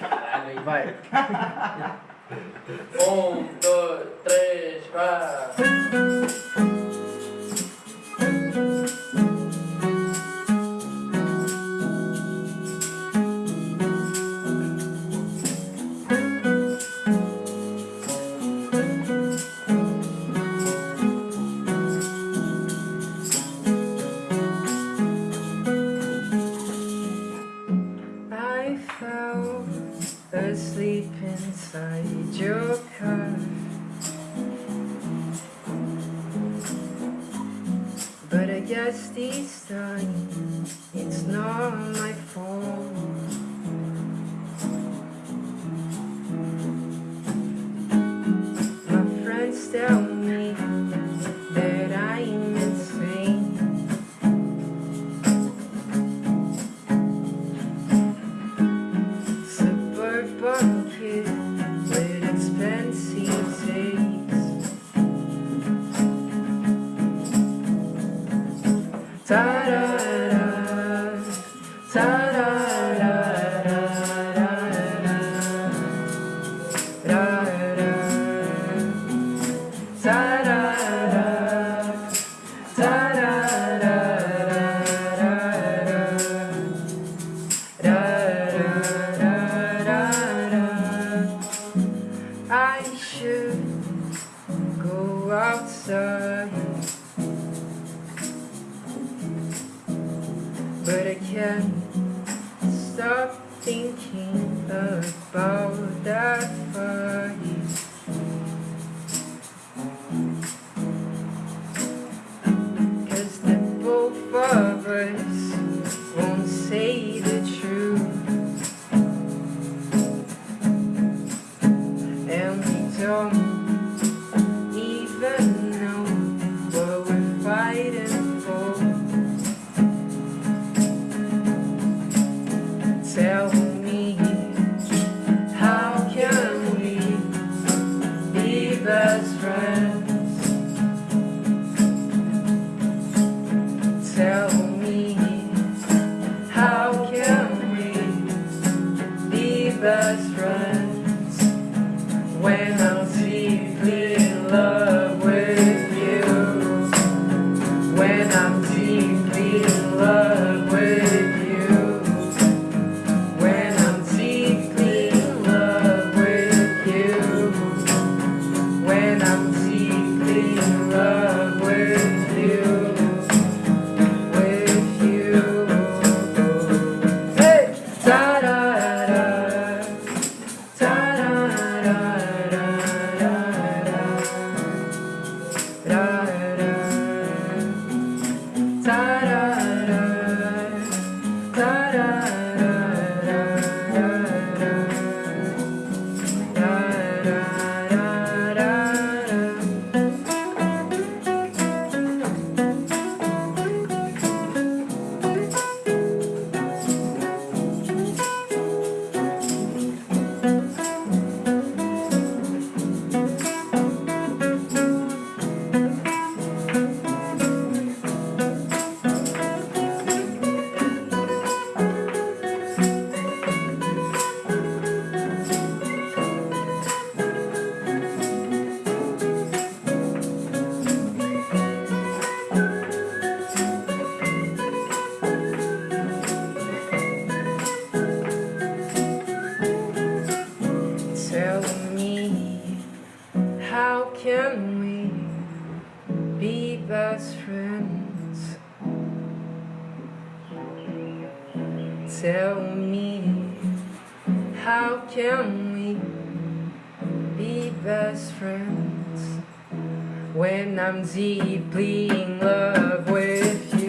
Caralho, hein? Vai. um, dois, três, quatro. asleep inside your car. But I guess this time it's not my fault. My friends tell I should go outside. about that fire. when I'm da tell me how can we be best friends when I'm deeply in love with you?